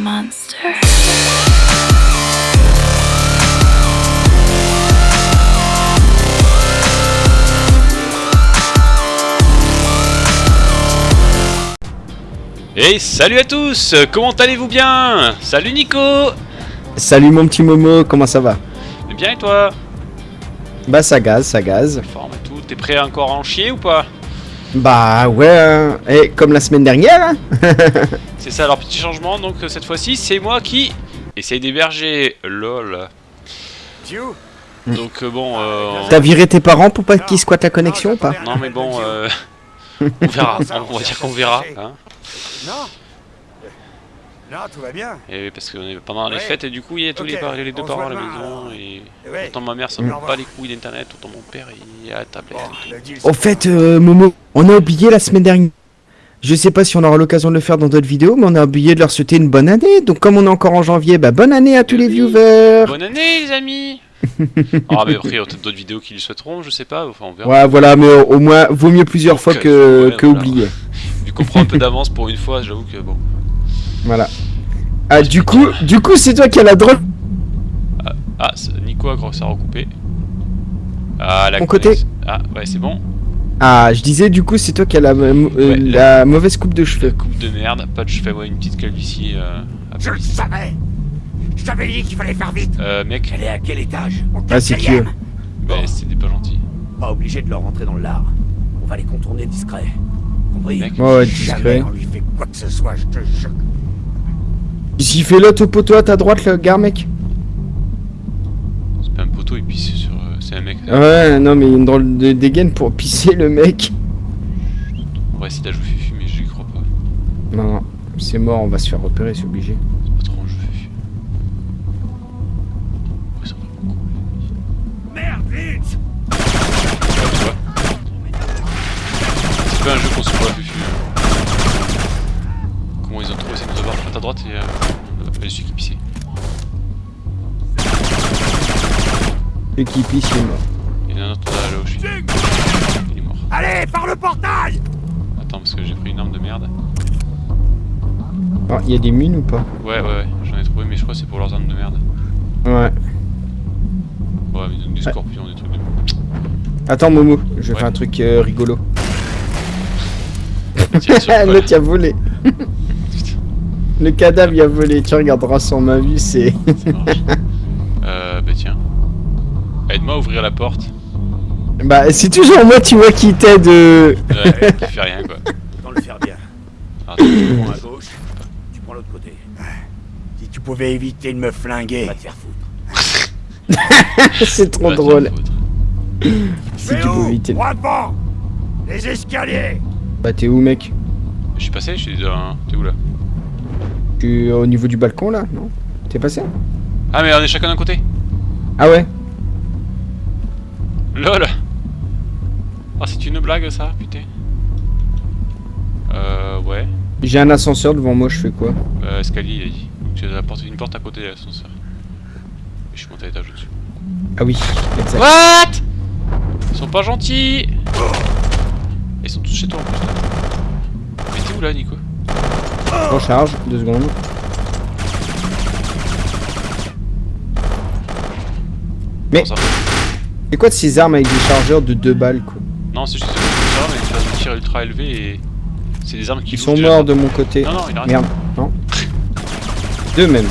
monster. Et salut à tous Comment allez-vous bien? Salut Nico Salut mon petit Momo, comment ça va? Eh Bien et toi? Bah ça gaze, ça gaze. Forme et tout, t'es prêt à encore en chier ou pas? Bah ouais, hein. et comme la semaine dernière. hein. C'est ça, alors petit changement, donc euh, cette fois-ci c'est moi qui essaye d'héberger, lol. Donc euh, bon, euh, on- T'as viré tes parents pour pas qu'ils squattent la connexion ou pas non mais bon, euh, on verra, on va dire qu'on verra, hein. Non Non, tout va bien. Et parce qu'on est pendant les fêtes et du coup il y a tous les, Ok, par- les deux on parents à la maison et Ouais. autant ma mère ça me pas les couilles d'internet, autant mon père il est à la tablette. Deal, Au fait, euh, Momo, on a oublié la semaine dernière. Je sais pas si on aura l'occasion de le faire dans d'autres vidéos, mais on a oublié de leur souhaiter une bonne année. Donc comme on est encore en janvier, bah bonne année à tous les viewers. Bonne année les amis Ah mais après il y aura peut-être d'autres vidéos qui le souhaiteront, je sais pas, enfin on verra. Ouais, voilà, mais au, au moins, vaut mieux plusieurs fois que, euh, que voilà. oublier. Vu qu'on prend un peu d'avance pour une fois, j'avoue que bon. Voilà. Ah, du coup, du coup, c'est toi qui as la drôle. Ah, c'est- Nico a gros ça a recoupé. Ah, la Mon côté. Ah, ouais, c'est bon. Ah, je disais, du coup, c'est toi qui as la, euh, Ouais, la mauvaise coupe de La cheveux. coupe de merde, pas de cheveux, ouais, une petite calvitie. Euh, Je le savais Je t'avais dit qu'il fallait faire vite euh mec, Elle est à quel étage? Ah, c'est qui bah, c'était pas gentil. Pas obligé de leur rentrer dans le lard. On va les contourner discret. Compris? Mec. Ouais, ouais, discret. Jamais on lui fait quoi que ce soit, je te jure. S'il fait l'autre poteau à ta droite, le gars, mec? C'est pas un poteau et puis c'est sur. C'est un mec. Ouais, non, mais une drôle de dégaine pour pisser le mec. On va essayer d'ajouter Fufu, mais je y crois pas. Non, non, c'est mort, on va se faire repérer, c'est obligé. C'est pas trop un jeu Fufu. Ça. Merde, vite. C'est pas un jeu qu'on se voit Fufu. Comment ils ont trouvé cette avoir à ta droite et. Euh, euh, celui qui pissait. Le qui pisse, il est mort. Il y en a un autre là, là où je suis. Il est mort. Allez, par le portail Attends, parce que j'ai pris une arme de merde. Ah, il y a des mines ou pas? Ouais, ouais, ouais, j'en ai trouvé, mais je crois que c'est pour leurs armes de merde. Ouais. Ouais, mais ils donnent des Ouais. scorpions, des trucs de. Attends, Momo, je vais Ouais. faire un truc euh, rigolo. L'autre, il a volé. Le cadavre, il a volé. Tu regarderas sur ma vue, c'est. Ouvrir la porte. bah, c'est toujours moi, tu vois, qui t'aide. euh. Ouais, qui fait rien quoi. Autant le faire bien. Ah, Tu prends à gauche, tu prends l'autre côté. Si tu pouvais éviter de me flinguer. Va te faire foutre. c'est trop drôle. Si tu pouvais éviter. Droit devant Les escaliers Bah, t'es où, mec? Je suis passé, je suis dans. T'es où là? Tu es au niveau du balcon, là? Non? T'es passé? Ah, mais on est chacun d'un côté? Ah ouais? LOL Ah, c'est une blague ça, putain. Euh, ouais. J'ai un ascenseur devant moi, je fais quoi? Euh, escalier, il a dit. Donc tu as une porte à côté de l'ascenseur. Je suis monté à l'étage au-dessus. Ah oui, exact. What? Ils sont pas gentils Ils sont tous chez toi en plus. Mais t'es où là Nico? Je recharge, deux secondes. Mais- C'est quoi de ces armes avec des chargeurs de deux balles, quoi Non c'est juste des armes avec des phases de tir ultra élevées et... C'est des armes qui Ils sont morts de mon côté. Non non il a rien. Merde, non Deux même.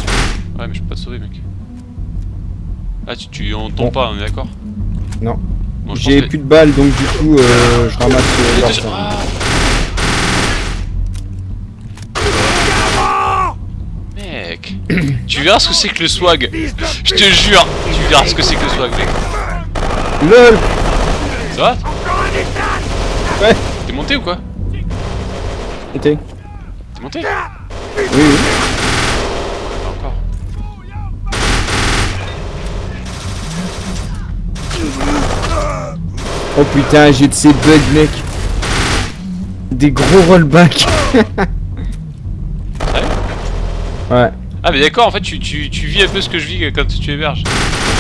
Ouais mais je peux pas te sauver mec. Ah tu, tu on tombe Bon. pas on est d'accord Non. Bon, J'ai que- plus de balles, donc du coup, euh, je ramasse euh, déjà-. Ah. Mec Tu verras ce que c'est que le swag Je te jure Tu verras ce que c'est que le swag mec LOL Ça va Ouais. T'es monté ou quoi Montez. T'es monté Oui, oui. Pas encore. Oh putain, j'ai de ces bugs, mec. Des gros rollbacks. Sérieux ouais, Ah mais d'accord en fait tu, tu, tu vis un peu ce que je vis quand tu héberges.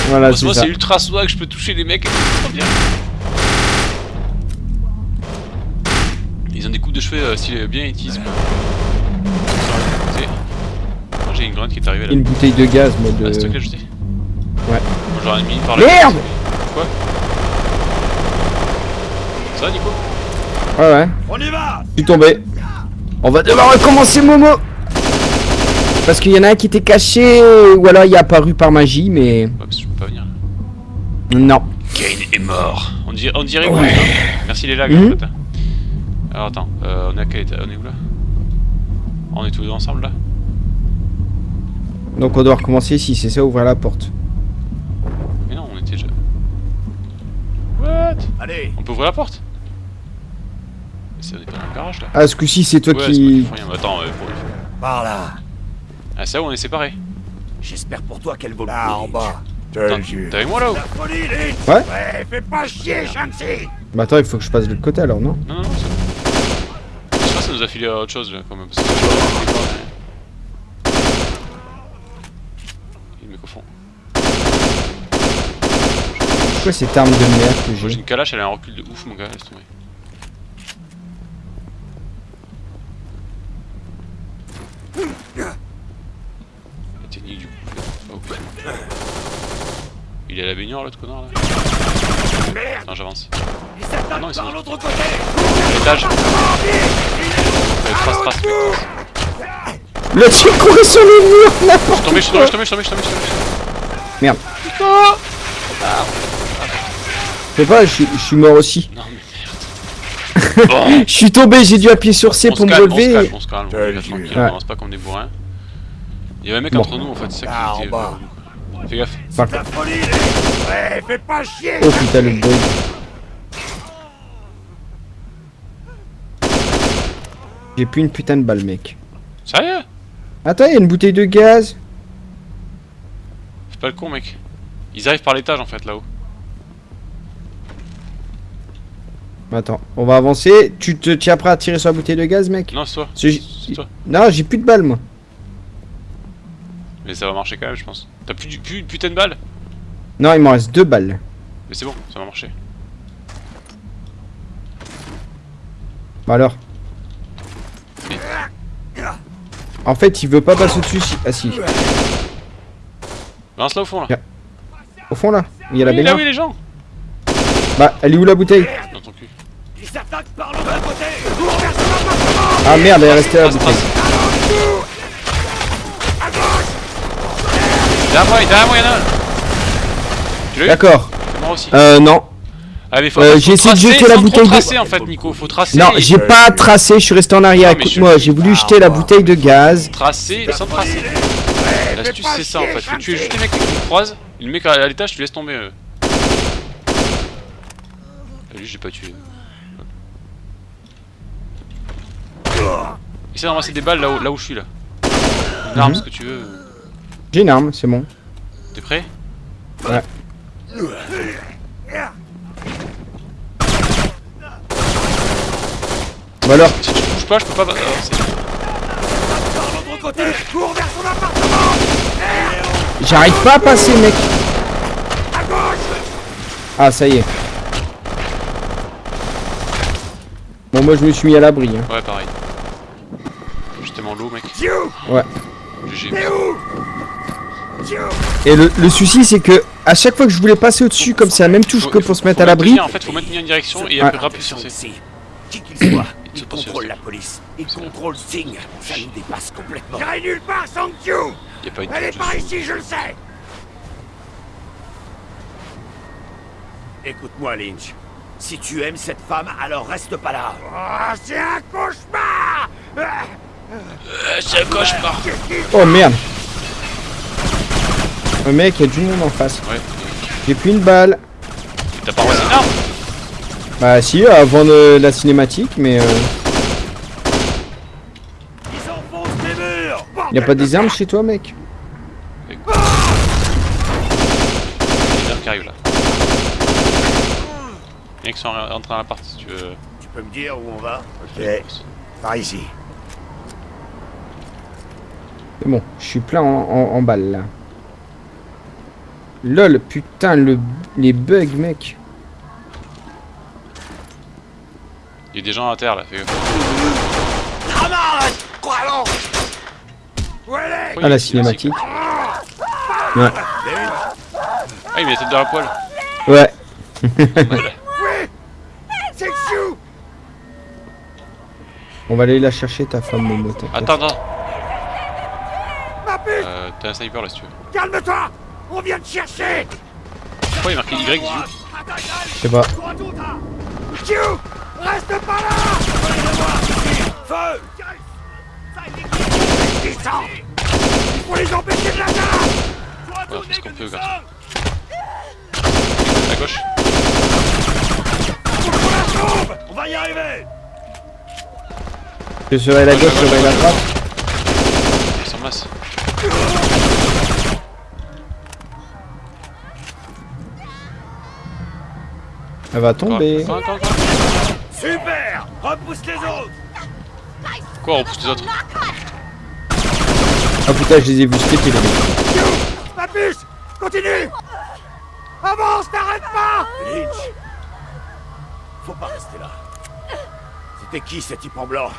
voilà, Moi, c'est moi ça. c'est ultra swag, je peux toucher les mecs, c'est trop bien. Ils ont des coupes de cheveux euh, style bien étis quoi. Sur le côté. j'ai une grenade qui est arrivée là. Une bouteille de gaz, moi, de... Ah, c'est toi qui l'as jeté Ouais. Moi j'aurais mis par là. Merde Quoi Ça va Nico? Ouais, ouais. On y va Je suis tombé. On va devoir recommencer, Momo Parce qu'il y en a un qui était caché, ou alors il est apparu par magie, mais... Ouais, parce que je peux pas venir. Non. Kane est mort. On dirait, on dirait Ouais. oui, hein. Merci les lags en fait. hein. Alors attends, euh, on est à quel état On est où là? On est tous deux ensemble là? Donc on doit recommencer ici, c'est ça, ouvrir la porte. Mais non, on était déjà. What? Allez On peut ouvrir la porte? Mais c'est on est pas dans le garage là. Ah, ce coup-ci, c'est toi ouais, qui... Attends, euh, pour... Par là Ah, c'est où on est séparés J'espère pour toi qu'elle vaut le Là, en bas. T'es avec moi là ou La folie, Lynch Ouais. Ouais, fais pas chier, Shanksy Bah attends, il faut que je passe de l'autre côté alors, non Non, non, non, c'est bon. Je sais pas, ça nous a filé à autre chose là quand même. Parce que... Il y a le mec au fond. Pourquoi cette arme de merde que Moi j'ai j'ai une calache, elle a un recul de ouf mon gars, laisse tomber. La technique du coup. Oh putain. Il est à la baignoire l'autre connard là Merde Non j'avance. Ah non, ils sont- par l'autre côté À l'étage Euh, Trace, trace. Le type courait sur les murs, Je n'importe suis tombé, je suis tombé, je suis tombé, je suis tombé, je suis tombé, je suis tombé. Merde. Fais pas, je, suis- je suis mort aussi. Non mais merde. Bon Je suis tombé, j'ai dû appuyer sur C on se pour me calme, on se relever. calme, on se calme, on pas des bourrins. Il y avait un mec Bon. entre nous en fait, c'est ça qui en était... bas. euh, Fais gaffe. Par La contre- folie, Ouais, fais pas chier Oh putain, le bug. J'ai plus une putain de balle, mec. Sérieux? Attends, il y a une bouteille de gaz. Fais pas le con mec. Ils arrivent par l'étage en fait là-haut. Attends, on va avancer. Tu te tiens prêt à tirer sur la bouteille de gaz, mec? Non c'est toi. C'est- C'est toi. Non, j'ai plus de balles, moi. Mais ça va marcher quand même je pense. T'as plus, du- plus de putain de balles Non, il m'en reste deux balles. Mais c'est bon, ça va marcher. Bah alors. En fait, il veut pas passer au-dessus. Si... Ah si. Lance là au fond là. Au fond là, il y a la Oui, là baignoire. oui les gens Bah, elle est où la bouteille? Dans ton cul. Ah merde, elle est restée à la Trace, bouteille. Derrière moi, derrière moi y'en a un Tu l'as eu D'accord. Mort aussi. Euh, non. Ah mais faut, euh, faut j'ai essayé de jeter la bouteille de- tracer en fait Nico, faut tracer. Non, j'ai pas tracé, je suis resté en arrière. Écoute-moi, j'ai voulu jeter la bouteille de gaz. Tracer sans tracer. L'astuce c'est ça en fait, faut tuer juste les mecs qui nous croisent. Et Le mec à l'étage tu laisses tomber. euh. Ah, Lui j'ai pas tué. Essaye de ramasser des balles là où, là où je suis là. Une arme, Mhm. ce que tu veux. J'ai une arme, c'est bon. T'es prêt? Ouais. Bah alors, Si tu bouges pas, je peux pas. ah, j'arrive pas à passer, mec. Ah, ça y est. Bon, moi je me suis mis à l'abri. Hein. Ouais, pareil. J'étais tellement low, mec. Ouais. GG. Et le, le souci, c'est que à chaque fois que je voulais passer au-dessus, comme c'est la même touche Faut- que pour se mettre à l'abri, En fait, faut maintenir une direction et Ouais. après rappuyer sur C. Qui qu'il soit, Il contrôle la police. Il contrôle Singh. Ça nous dépasse complètement. J'irai nulle part sans une Elle est par ici, je le sais Écoute-moi, Lynch. Si tu aimes cette femme, alors reste pas là. Oh, c'est un cauchemar Euh, C'est un cauchemar oh merde. Mec, il y a du monde en face. Ouais. J'ai plus une balle. T'as pas reçu une arme Bah si, avant de la cinématique, mais euh, Ils enfoncent les murs y a pas des armes chez toi, mec Il y a des armes qui arrivent là. Qui sont rentrés dans l'appart si tu veux. Tu peux me dire où on va Ok. Par ici. C'est bon, je suis plein en, en, en balles là. Lol, putain, le, les bugs, mec. Il y a des gens à terre là, fais Ah, la cinématique. Ouais. Ah, il met la tête dans la poêle. Ouais. On va aller la chercher, ta femme, Momo. t'inquiète. Attends, attends. Euh, T'as un sniper là si tu veux. Calme-toi On vient te chercher Pourquoi il est marqué Y Je sais pas. Chou Reste pas là Feu Descends Il faut les empêcher de la Ouais, on fait ce qu'on peut, garçon. À gauche. On va y arriver Je serai la gauche, je serai la droite. Ils sont masse. Elle va tomber. Super Repousse les autres Quoi, on repousse les autres? Ah putain, je les ai vus péter les mecs. Ma puce Continue Avance, t'arrêtes pas Lynch Faut pas rester là. C'était qui ces types en blanc?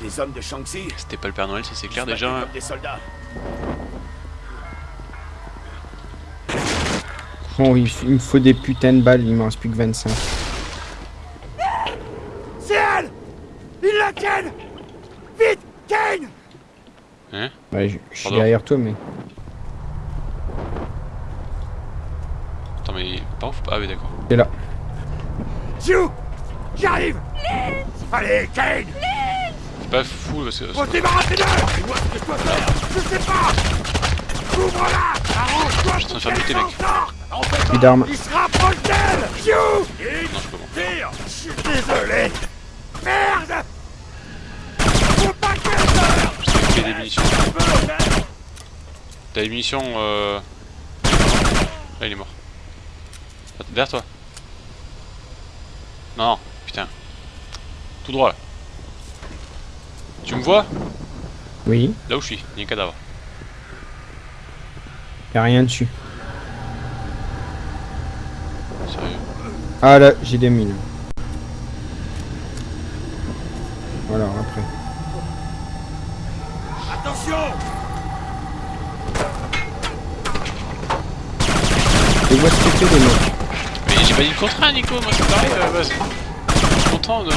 Des hommes de Shanxi C'était pas le Père Noël, ça c'est clair déjà. comme des soldats. Bon, il, il me faut des putains de balles, il m'en reste plus que 25. C'est elle Ils la tiennent Vite Kane Hein? Ouais, je, je suis derrière toi, mais. Attends, mais pas Ah, oui, d'accord. T'es là. Chou J'arrive Allez, Kane C'est pas fou parce que. Faut se débarrasser d'eux Dis-moi ce que je dois faire Je sais pas Ouvre-la Arrange-toi Je suis en train de pour faire buter, mec. Plus d'armes. il se rapproche d'elle Non, je peux pas. Tire Je suis désolé Merde Faut pas fait des munitions. Kane. T'as des munitions. Euh... Là, il est mort. Derrière toi. Non, non, putain. Tout droit là. Tu me vois? Oui, Là où je suis, il y a un cadavre. y'a rien dessus. Sérieux. Ah là, j'ai des mines. Voilà, après. Attention Et vois ce que fait les mecs. Mais j'ai pas dit le contraire, Nico, moi c'est pareil. euh, bah, je suis content de.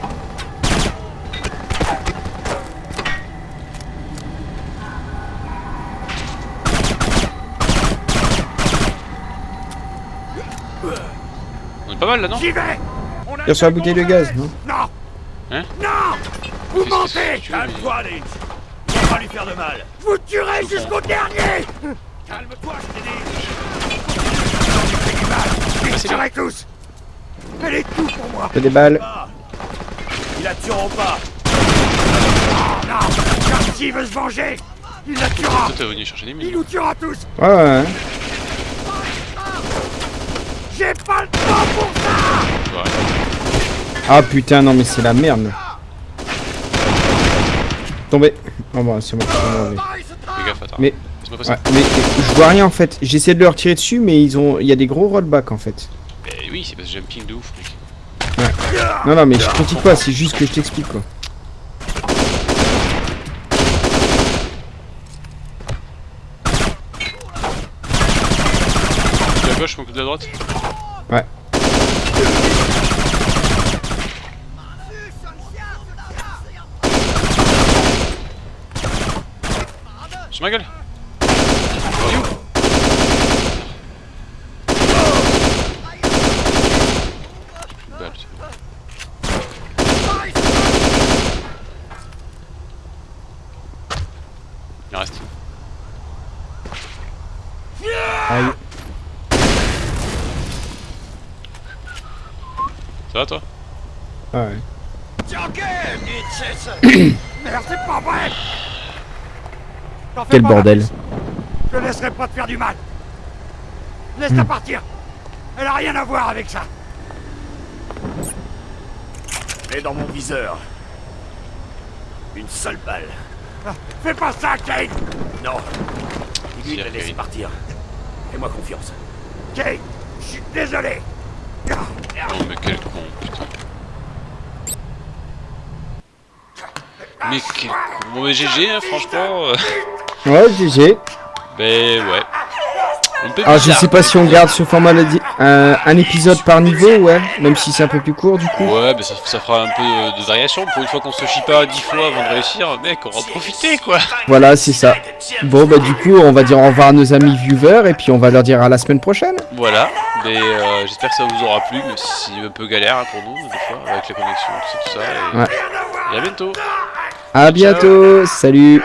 est pas mal là, non J'y vais On a sur la bouteille de gaz, non Non Hein Non Vous mentez Calme-toi, Lynch. On va pas lui faire de mal. Je vous tuerai jusqu'au dernier Calme-toi, je t'ai dit. Continue, du mal Ils Passez-le. tuerai tous. Elle est tout pour moi. Fais des balles. Ah. Ils la tueront pas. Non s'il veut se venger Il la tuera Toi t'es venu chercher des Il nous tuera tous. Ouais, ouais, ouais. J'ai pas le temps pour ça Ouais. Ah putain, non, mais c'est la merde. Tombé. Oh bah, c'est bon. Mais, ouais, mais je vois rien en fait. J'essaie de leur tirer dessus, mais ils ont, il y a des gros rollbacks en fait. Mais oui, c'est parce que j'ai un ping de ouf, mec. Non, non, mais je critique pas, c'est juste que je t'explique quoi. De la gauche, de la droite? Ouais. Sur ma gueule. Il reste. Aïe. Ça va toi? Ah ouais. Merde, c'est pas vrai T'en fais Quel bordel. Je laisserai pas te faire du mal. Laisse-la Hmm. partir. Elle a rien à voir avec ça. Elle est dans mon viseur. Une seule balle. Ah, fais pas ça, Kate Non. De la Kate. partir. Fais-moi confiance. Kate, je suis désolé. Ah, Oh mais quel con, putain. Mais quel con. Bon, mais GG, hein, franchement. Euh, Ouais, GG. ben ouais. Alors, Ah, je sais pas si on garde ce format di- un, épisode par niveau, ouais. Même si c'est un peu plus court, du coup. Ouais, mais ça, ça fera un peu de, variation. Pour une fois qu'on se chie pas dix fois avant de réussir, mec, on va en profiter quoi. Voilà, c'est ça. Bon, bah, du coup, on va dire au revoir à nos amis viewers et puis on va leur dire à la semaine prochaine. Voilà, mais euh, j'espère que ça vous aura plu, mais c'est un peu galère hein, pour nous, des fois, avec la connexion, tout ça, tout ça. Et, Ouais. et à bientôt. À bientôt. Salut.